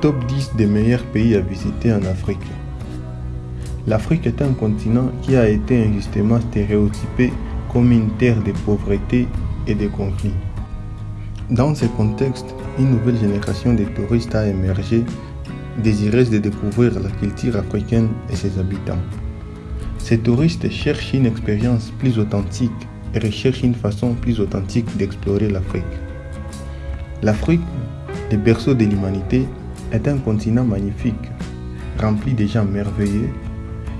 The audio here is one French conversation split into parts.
top 10 des meilleurs pays à visiter en Afrique. L'Afrique est un continent qui a été injustement stéréotypé comme une terre de pauvreté et de conflits. Dans ce contexte, une nouvelle génération de touristes a émergé, désireuse de découvrir la culture africaine et ses habitants. Ces touristes cherchent une expérience plus authentique et recherchent une façon plus authentique d'explorer l'Afrique. L'Afrique, le berceau de l'humanité, est un continent magnifique, rempli de gens merveilleux,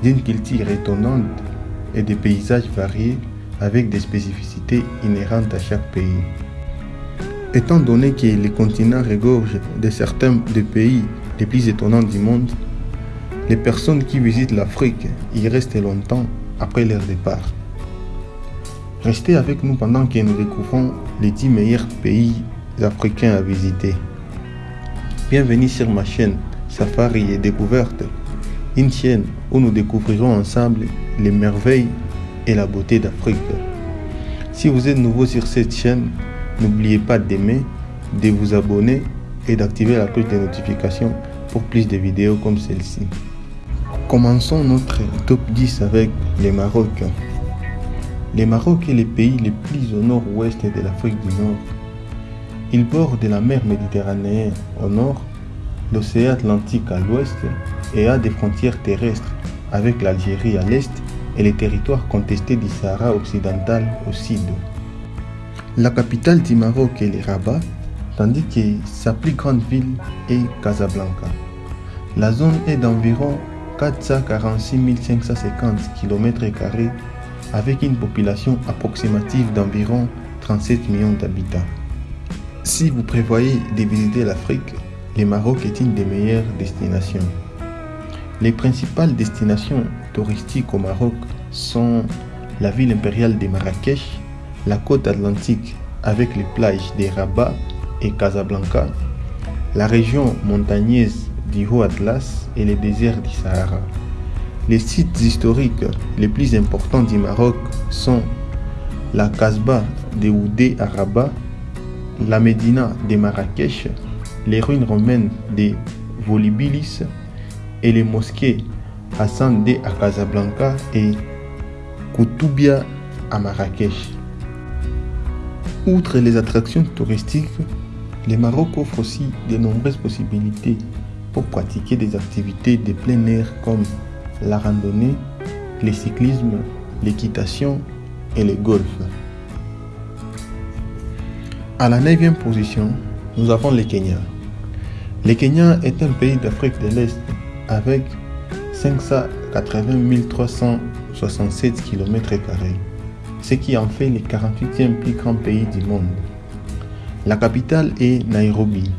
d'une culture étonnante et de paysages variés avec des spécificités inhérentes à chaque pays. Étant donné que le continent regorge de certains des pays les plus étonnants du monde, les personnes qui visitent l'Afrique y restent longtemps après leur départ. Restez avec nous pendant que nous découvrons les 10 meilleurs pays africains à visiter. Bienvenue sur ma chaîne Safari et Découverte, une chaîne où nous découvrirons ensemble les merveilles et la beauté d'Afrique. Si vous êtes nouveau sur cette chaîne, n'oubliez pas d'aimer, de vous abonner et d'activer la cloche de notification pour plus de vidéos comme celle-ci. Commençons notre top 10 avec le Maroc. Le Maroc est le pays le plus au nord-ouest de l'Afrique du Nord. Il borde la mer Méditerranée au nord, l'océan Atlantique à l'ouest et a des frontières terrestres avec l'Algérie à l'est et les territoires contestés du Sahara occidental au sud. La capitale du Maroc est Rabat, tandis que sa plus grande ville est Casablanca. La zone est d'environ 446 550 km avec une population approximative d'environ 37 millions d'habitants. Si vous prévoyez de visiter l'Afrique, le Maroc est une des meilleures destinations. Les principales destinations touristiques au Maroc sont la ville impériale de Marrakech, la côte atlantique avec les plages de Rabat et Casablanca, la région montagneuse du Haut Atlas et les déserts du Sahara. Les sites historiques les plus importants du Maroc sont la Casbah de Oudé à Rabat, la Médina de Marrakech, les ruines romaines de Volubilis et les mosquées Hassan de à Casablanca et Koutoubia à Marrakech. Outre les attractions touristiques, le Maroc offre aussi de nombreuses possibilités pour pratiquer des activités de plein air comme la randonnée, le cyclisme, l'équitation et le golf. À la 9e position, nous avons le Kenya. Le Kenya est un pays d'Afrique de l'Est avec 580 367 km, ce qui en fait le 48e plus grand pays du monde. La capitale est Nairobi.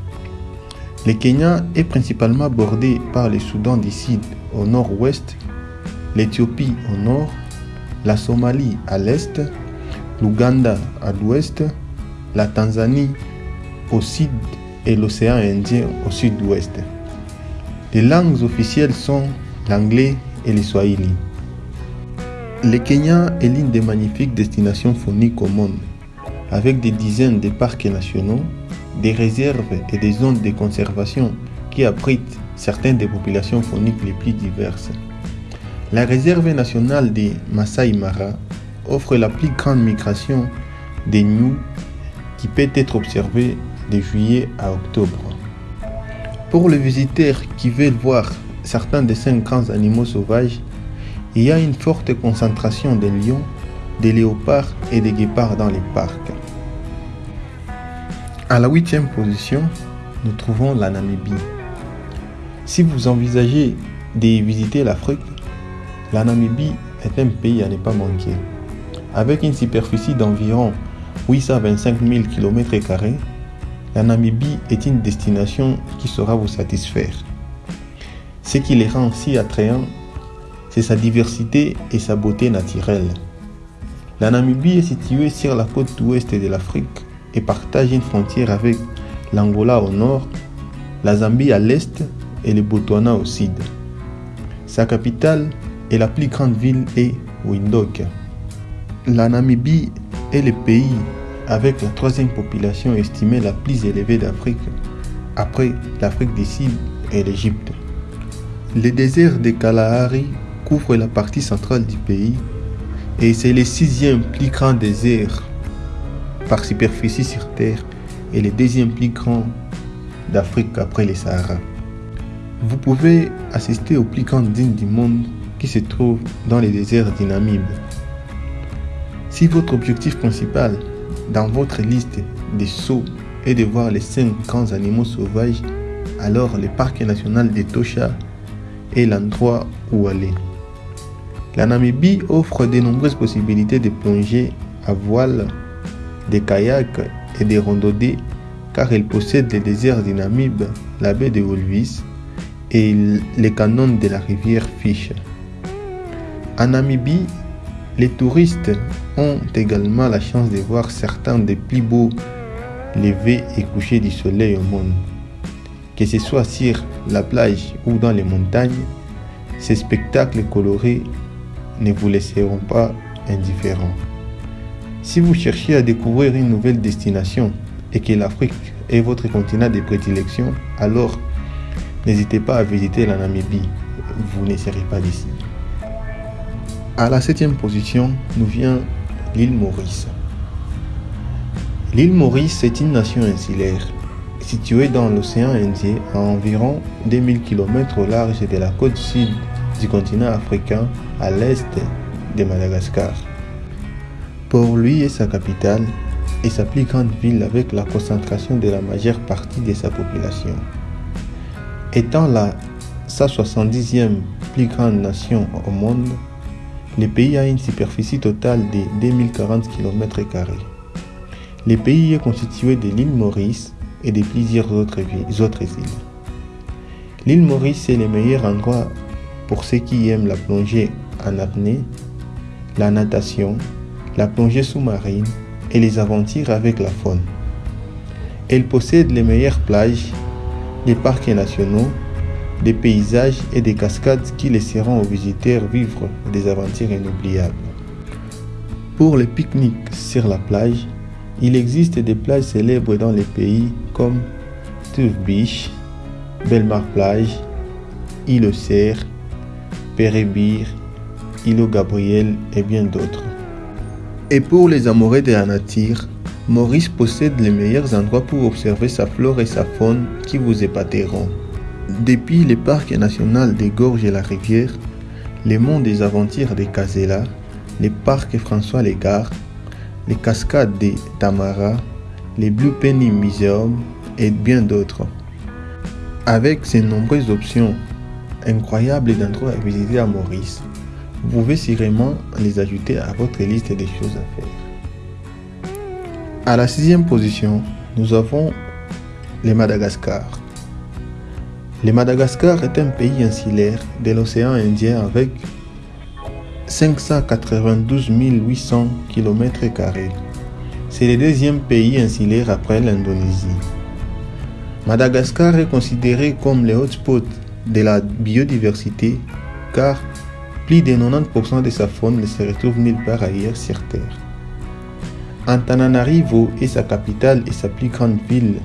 Le Kenya est principalement bordé par le Soudan du Sud au nord-ouest, l'Éthiopie au nord, la Somalie à l'est, l'Ouganda à l'ouest, la Tanzanie au sud et l'océan Indien au sud-ouest. Les langues officielles sont l'anglais et le swahili. Le Kenya est l'une des magnifiques destinations phoniques au monde, avec des dizaines de parcs nationaux, des réserves et des zones de conservation qui abritent certaines des populations phoniques les plus diverses. La réserve nationale des Masai Mara offre la plus grande migration des gnous qui peut être observée de juillet à octobre. Pour les visiteurs qui veulent voir certains des cinq grands animaux sauvages, il y a une forte concentration de lions, de léopards et de guépards dans les parcs. À la huitième position, nous trouvons la Namibie. Si vous envisagez de visiter l'Afrique, la Namibie est un pays à ne pas manquer. Avec une superficie d'environ 825 000 km, la Namibie est une destination qui saura vous satisfaire. Ce qui les rend si attrayants, c'est sa diversité et sa beauté naturelle. La Namibie est située sur la côte ouest de l'Afrique et partage une frontière avec l'Angola au nord, la Zambie à l'est et le Botswana au sud. Sa capitale et la plus grande ville est Windhoek. La Namibie est le pays avec la troisième population estimée la plus élevée d'Afrique, après l'Afrique du Sud et l'Égypte. Le désert de Kalahari couvre la partie centrale du pays et c'est le sixième plus grand désert par superficie sur Terre et le deuxième plus grand d'Afrique après le Sahara. Vous pouvez assister au plus grand dîne du monde qui se trouve dans les déserts du Namib. Si votre objectif principal dans votre liste des sauts est de voir les cinq grands animaux sauvages, alors le parc national de Tosha est l'endroit où aller. La Namibie offre de nombreuses possibilités de plonger à voile, des kayaks et des randonnées car elle possède les déserts du Namib, la baie de Wolvis et les canons de la rivière Fish. En Namibie, les touristes ont également la chance de voir certains des plus beaux levers et couchers du soleil au monde. Que ce soit sur la plage ou dans les montagnes, ces spectacles colorés ne vous laisseront pas indifférents. Si vous cherchez à découvrir une nouvelle destination et que l'Afrique est votre continent de prédilection, alors n'hésitez pas à visiter la Namibie. Vous ne serez pas d'ici. À la septième position, nous vient l'île Maurice. L'île Maurice est une nation insulaire située dans l'océan Indien à environ 2000 km au large de la côte sud du continent africain à l'est de Madagascar. Port-Louis est sa capitale et sa plus grande ville avec la concentration de la majeure partie de sa population. Étant la 170e plus grande nation au monde, le pays a une superficie totale de 2040 km. Le pays est constitué de l'île Maurice et de plusieurs autres, îles. L'île Maurice est le meilleur endroit pour ceux qui aiment la plongée en apnée, la natation, la plongée sous-marine et les aventures avec la faune. Elle possède les meilleures plages, les parcs nationaux, des paysages et des cascades qui laisseront aux visiteurs vivre des aventures inoubliables. Pour les pique-niques sur la plage, il existe des plages célèbres dans les pays comme Tuve Beach, Belmar Plage, Île Serre, Pérébir, Île Gabriel et bien d'autres. Et pour les amoureux de la nature, Maurice possède les meilleurs endroits pour observer sa flore et sa faune qui vous épateront. Depuis le parc national des Gorges et la Rivière, les monts des aventures de Casella, les parcs François Légard, les cascades de Tamara, les Blue Penny Museum et bien d'autres. Avec ces nombreuses options incroyables d'endroits à visiter à Maurice, vous pouvez sûrement les ajouter à votre liste des choses à faire. À la sixième position, nous avons le Madagascar. Le Madagascar est un pays insulaire de l'océan Indien avec 592 800 km. C'est le deuxième pays insulaire après l'Indonésie. Madagascar est considéré comme le hotspot de la biodiversité car plus de 90% de sa faune ne se retrouve nulle part ailleurs sur Terre. Antananarivo est sa capitale et sa plus grande ville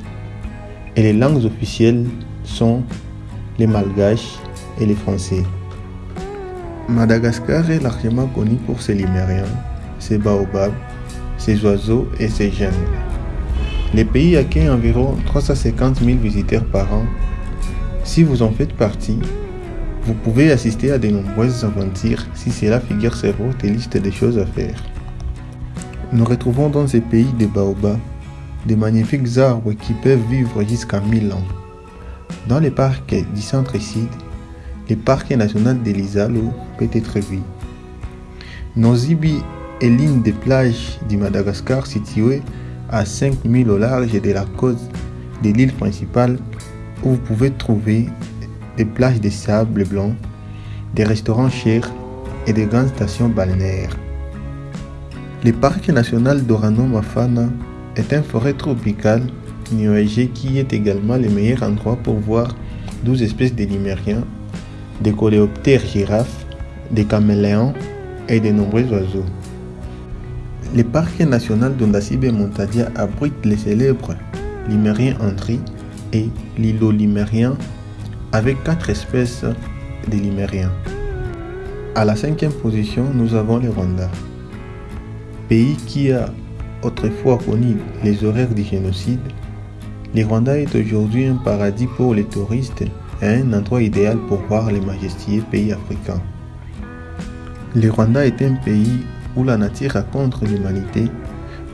et les langues officielles sont les malgaches et les français. Madagascar est largement connu pour ses limériens, ses baobabs, ses oiseaux et ses jeunes. Le pays accueille environ 350 000 visiteurs par an. Si vous en faites partie, vous pouvez assister à de nombreuses aventures si cela figure sur votre liste de choses à faire. Nous retrouvons dans ce pays des baobabs, de magnifiques arbres qui peuvent vivre jusqu'à 1000 ans. Dans les parcs du centre-sud, le parc national de l'Isalo peut être vu. Nozibi est l'une des plages du Madagascar située à 5000 au large de la côte de l'île principale où vous pouvez trouver des plages de sable blanc, des restaurants chers et des grandes stations balnéaires. Le parc national d'Orano Mafana est une forêt tropicale nuagée qui est également le meilleur endroit pour voir 12 espèces de limériens, des coléoptères girafes, des caméléons et de nombreux oiseaux. Le parc national d'Ondasibe Montadia abrite les célèbres limériens Andri et l'îlot limérien avec quatre espèces de limériens. À la cinquième position, nous avons le Rwanda, pays qui a autrefois connu les horreurs du génocide. Le Rwanda est aujourd'hui un paradis pour les touristes et un endroit idéal pour voir les majestueux pays africains. Le Rwanda est un pays où la nature raconte l'humanité,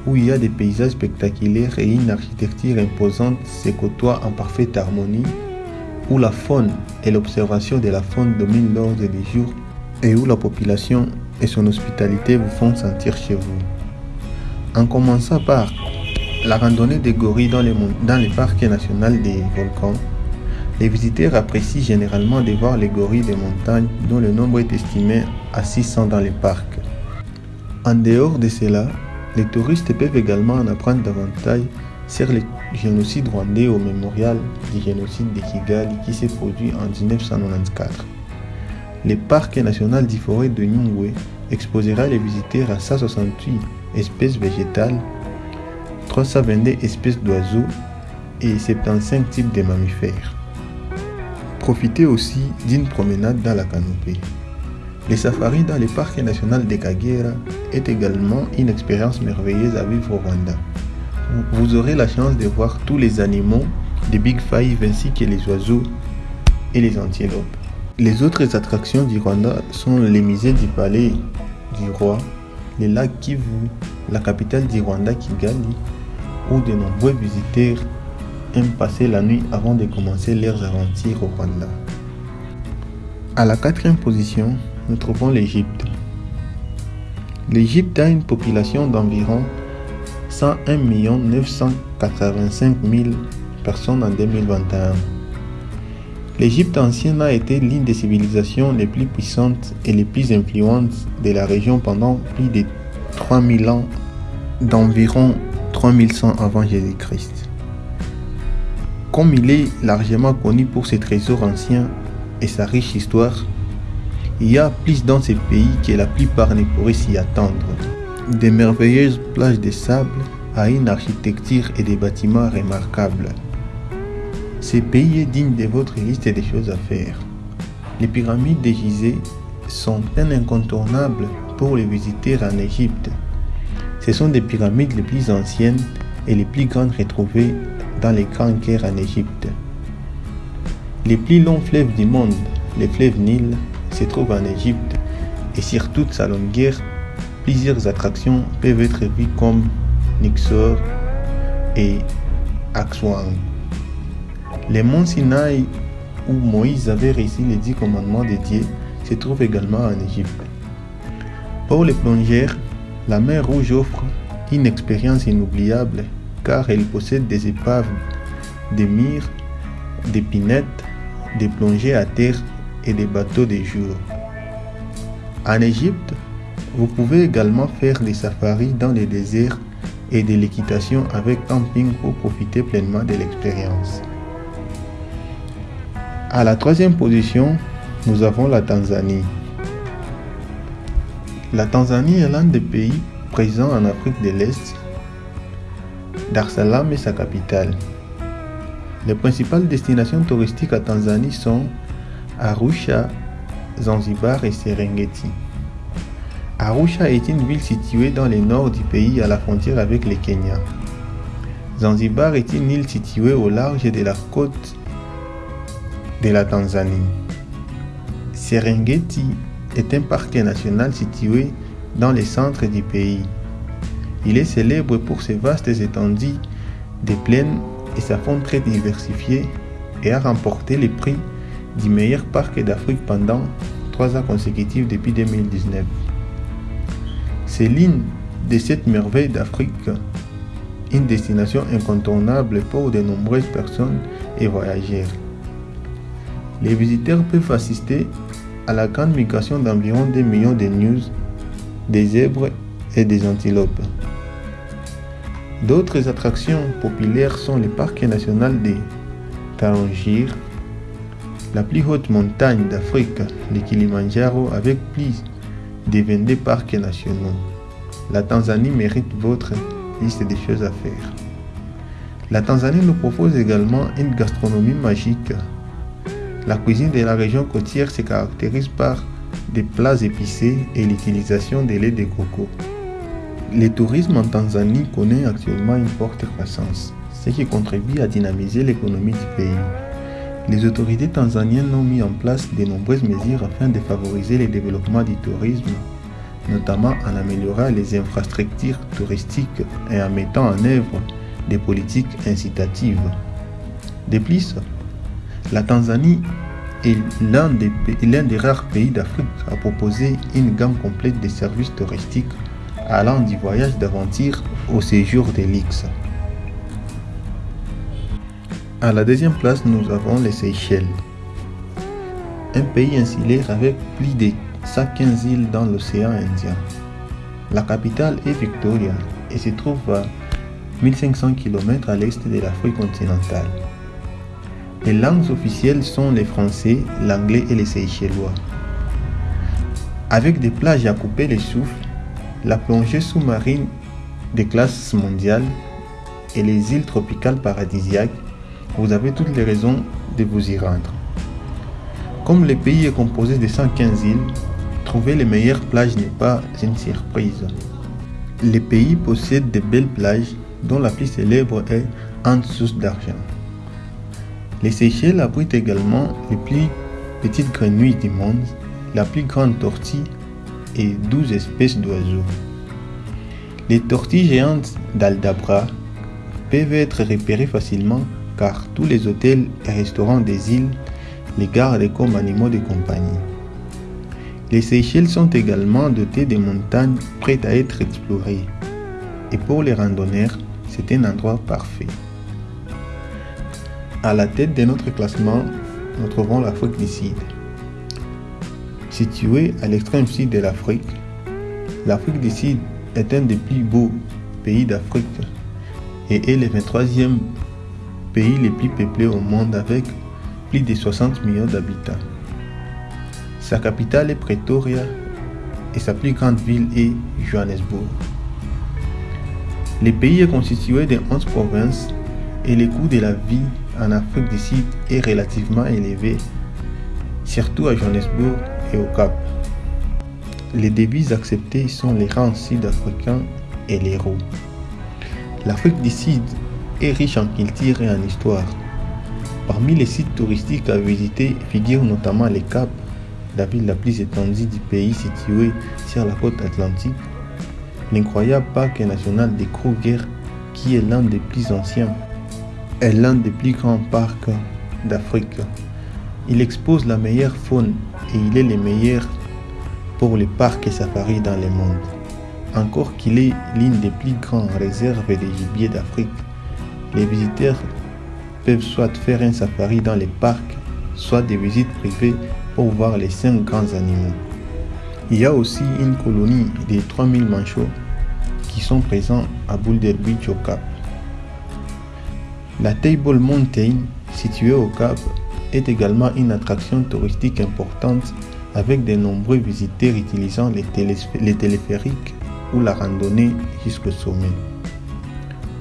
où il y a des paysages spectaculaires et une architecture imposante se côtoient en parfaite harmonie, où la faune et l'observation de la faune dominent l'ordre du jour et où la population et son hospitalité vous font sentir chez vous. En commençant par la randonnée des gorilles dans les, dans les parcs nationaux des volcans, les visiteurs apprécient généralement de voir les gorilles des montagnes dont le nombre est estimé à 600 dans les parcs. En dehors de cela, les touristes peuvent également en apprendre davantage sur le génocide rwandais au mémorial du génocide de Kigali qui s'est produit en 1994. Le parc national du forêt de Nyungwe exposera les visiteurs à 168 espèces végétales, 322 espèces d'oiseaux et 75 types de mammifères. Profitez aussi d'une promenade dans la canopée. Les safaris dans le parc national de Kagera est également une expérience merveilleuse à vivre au Rwanda. Vous aurez la chance de voir tous les animaux des Big Five ainsi que les oiseaux et les antilopes. Les autres attractions du Rwanda sont les musées du palais du roi, les lacs Kivu, la capitale du Rwanda Kigali, où de nombreux visiteurs aiment passer la nuit avant de commencer leurs aventures au Rwanda. À la quatrième position, nous trouvons l'Égypte. L'Égypte a une population d'environ 101 985 000 personnes en 2021. L'Égypte ancienne a été l'une des civilisations les plus puissantes et les plus influentes de la région pendant plus de 3000 ans, d'environ 3100 avant Jésus-Christ. Comme il est largement connu pour ses trésors anciens et sa riche histoire, il y a plus dans ce pays que la plupart ne pourraient s'y attendre. Des merveilleuses plages de sable à une architecture et des bâtiments remarquables. Ce pays est digne de votre liste des choses à faire. Les pyramides de Gizeh sont un incontournable pour les visiteurs en Égypte. Ce sont des pyramides les plus anciennes et les plus grandes retrouvées dans les grands caires en Égypte. Les plus longs fleuves du monde, le fleuve Nil, se trouve en Égypte et sur toute sa longueur, plusieurs attractions peuvent être vues comme Nixor et Akswang. Les monts Sinaï où Moïse avait réussi les dix commandements de Dieu se trouvent également en Égypte. Pour les plongeurs, la mer Rouge offre une expérience inoubliable car elle possède des épaves, des mires, des pinettes, des plongées à terre et des bateaux de jour. En Égypte, vous pouvez également faire des safaris dans les déserts et de l'équitation avec camping pour profiter pleinement de l'expérience. À la troisième position, nous avons la Tanzanie. La Tanzanie est l'un des pays présents en Afrique de l'Est. Dar es Salaam est sa capitale. Les principales destinations touristiques à Tanzanie sont Arusha, Zanzibar et Serengeti. Arusha est une ville située dans le nord du pays à la frontière avec le Kenya. Zanzibar est une île située au large de la côte de la Tanzanie. Serengeti est un parc national situé dans le centre du pays. Il est célèbre pour ses vastes étendues de plaines et sa faune très diversifiée et a remporté le prix du meilleur parc d'Afrique pendant trois ans consécutifs depuis 2019. C'est l'une de cette merveille d'Afrique, une destination incontournable pour de nombreuses personnes et voyageurs. Les visiteurs peuvent assister à la grande migration d'environ 2 millions de news, des zèbres et des antilopes. D'autres attractions populaires sont le parc national de Tarangire, la plus haute montagne d'Afrique, le Kilimanjaro, avec plus de 22 parcs nationaux. La Tanzanie mérite votre liste des choses à faire. La Tanzanie nous propose également une gastronomie magique. La cuisine de la région côtière se caractérise par des plats épicés et l'utilisation des laits de coco. Le tourisme en Tanzanie connaît actuellement une forte croissance, ce qui contribue à dynamiser l'économie du pays. Les autorités tanzaniennes ont mis en place de nombreuses mesures afin de favoriser le développement du tourisme, notamment en améliorant les infrastructures touristiques et en mettant en œuvre des politiques incitatives. De plus, la Tanzanie est l'un des, des, rares pays d'Afrique à proposer une gamme complète de services touristiques allant du voyage d'aventure au séjour de luxe. À la deuxième place, nous avons les Seychelles, un pays insulaire avec plus de 115 îles dans l'océan Indien. La capitale est Victoria et se trouve à 1500 km à l'est de l'Afrique continentale. Les langues officielles sont le français, l'anglais et les seychellois. Avec des plages à couper les souffles, la plongée sous-marine de classe mondiale et les îles tropicales paradisiaques, vous avez toutes les raisons de vous y rendre. Comme le pays est composé de 115 îles, trouver les meilleures plages n'est pas une surprise. Le pays possède de belles plages dont la plus célèbre est Ansus d'argent. Les Seychelles abritent également les plus petites grenouilles du monde, la plus grande tortue et 12 espèces d'oiseaux. Les tortilles géantes d'Aldabra peuvent être repérées facilement car tous les hôtels et restaurants des îles les gardent comme animaux de compagnie. Les Seychelles sont également dotées de montagnes prêtes à être explorées. Et pour les randonneurs, c'est un endroit parfait. À la tête de notre classement, nous trouvons l'Afrique du Sud. Située à l'extrême sud de l'Afrique, l'Afrique du Sud est un des plus beaux pays d'Afrique et est le 23e pays le plus peuplé au monde avec plus de 60 millions d'habitants. Sa capitale est Pretoria et sa plus grande ville est Johannesburg. Le pays est constitué de 11 provinces et le coût de la vie en Afrique du Sud est relativement élevé, surtout à Johannesburg et au Cap. Les devises acceptées sont les rangs sud-africains et l'euro. L'Afrique du Sud est riche en culture et en histoire. Parmi les sites touristiques à visiter figurent notamment les Caps, la ville la plus étendue du pays située sur la côte atlantique L'incroyable parc national de Kruger, qui est l'un des plus anciens, est l'un des plus grands parcs d'Afrique. Il expose la meilleure faune et il est le meilleur pour les parcs et safaris dans le monde. Encore qu'il est l'une des plus grandes réserves de gibier d'Afrique, les visiteurs peuvent soit faire un safari dans les parcs, soit des visites privées pour voir les cinq grands animaux. Il y a aussi une colonie de 3000 manchots qui sont présents à Boulder Beach au Cap. La Table Mountain, située au Cap, est également une attraction touristique importante avec de nombreux visiteurs utilisant les, téléphériques ou la randonnée jusqu'au sommet.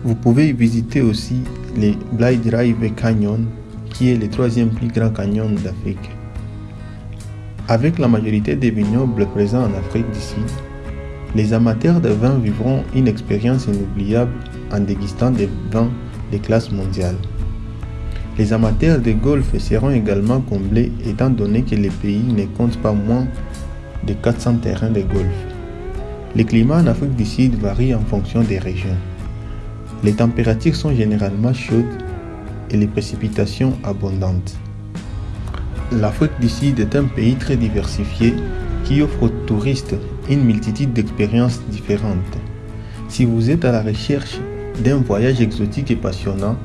Vous pouvez visiter aussi les Blind Drive Canyon, qui est le troisième plus grand canyon d'Afrique. Avec la majorité des vignobles présents en Afrique Sud, les amateurs de vin vivront une expérience inoubliable en dégustant des vins de classe mondiale. Les amateurs de golf seront également comblés étant donné que le pays ne compte pas moins de 400 terrains de golf. Les climats en Afrique du Sud varient en fonction des régions. Les températures sont généralement chaudes et les précipitations abondantes. L'Afrique du Sud est un pays très diversifié qui offre aux touristes une multitude d'expériences différentes. Si vous êtes à la recherche d'un voyage exotique et passionnant,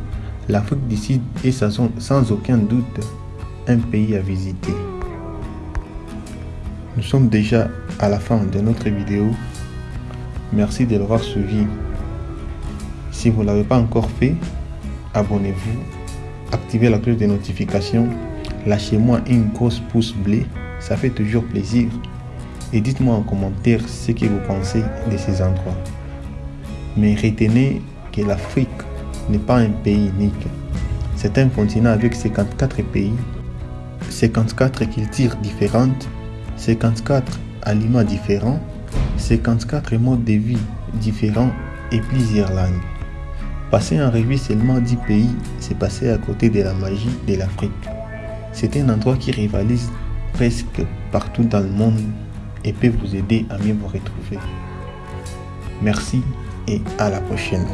l'Afrique du Sud est sans aucun doute un pays à visiter. Nous sommes déjà à la fin de notre vidéo. Merci de l'avoir suivi. Si vous ne l'avez pas encore fait, abonnez-vous, activez la cloche de notification lâchez-moi une grosse pouce bleu, ça fait toujours plaisir. Et dites-moi en commentaire ce que vous pensez de ces endroits. Mais retenez que l'Afrique n'est pas un pays unique. C'est un continent avec 54 pays, 54 cultures différentes, 54 aliments différents, 54 modes de vie différents et plusieurs langues. Passer en revue seulement 10 pays, c'est passer à côté de la magie de l'Afrique. C'est un endroit qui rivalise presque partout dans le monde et peut vous aider à mieux vous retrouver. Merci et à la prochaine.